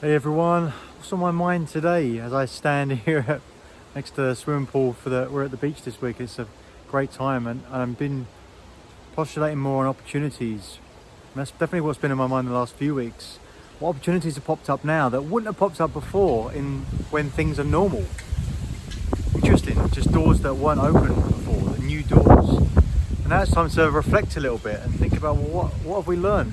Hey everyone, what's on my mind today as I stand here at, next to the swimming pool for the we're at the beach this week. It's a great time and, and I've been postulating more on opportunities. And that's definitely what's been in my mind the last few weeks. What opportunities have popped up now that wouldn't have popped up before in when things are normal? Interesting, just doors that weren't open before, the new doors. And now it's time to reflect a little bit and think about well, what what have we learned?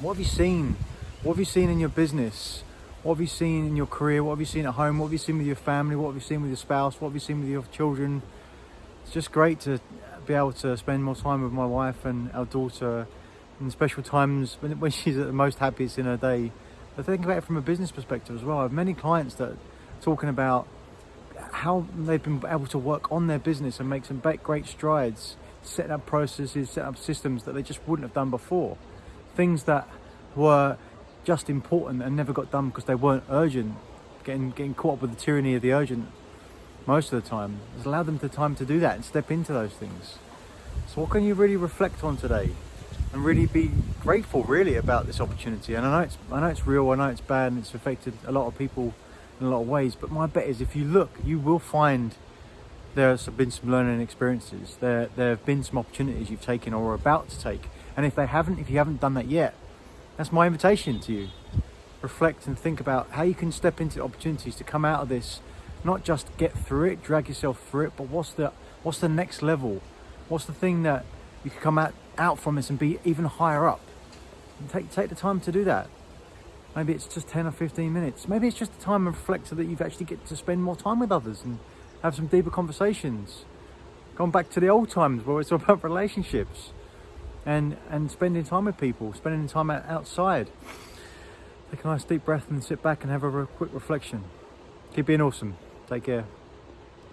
What have you seen? What have you seen in your business? What have you seen in your career? What have you seen at home? What have you seen with your family? What have you seen with your spouse? What have you seen with your children? It's just great to be able to spend more time with my wife and our daughter in special times when, when she's at the most happiest in her day. But think about it from a business perspective as well. I have many clients that are talking about how they've been able to work on their business and make some great strides, setting up processes, setting up systems that they just wouldn't have done before. Things that were just important and never got done because they weren't urgent. Getting getting caught up with the tyranny of the urgent most of the time has allowed them the time to do that and step into those things. So what can you really reflect on today and really be grateful really about this opportunity? And I know it's I know it's real, I know it's bad and it's affected a lot of people in a lot of ways, but my bet is if you look, you will find there's been some learning experiences. There there have been some opportunities you've taken or are about to take. And if they haven't, if you haven't done that yet, that's my invitation to you. Reflect and think about how you can step into opportunities to come out of this, not just get through it, drag yourself through it, but what's the what's the next level? What's the thing that you can come out, out from this and be even higher up? And take take the time to do that. Maybe it's just 10 or 15 minutes. Maybe it's just the time and reflect so that you've actually get to spend more time with others and have some deeper conversations. Going back to the old times where it's all about relationships and and spending time with people, spending time outside. Take a nice deep breath and sit back and have a quick reflection. Keep being awesome. Take care.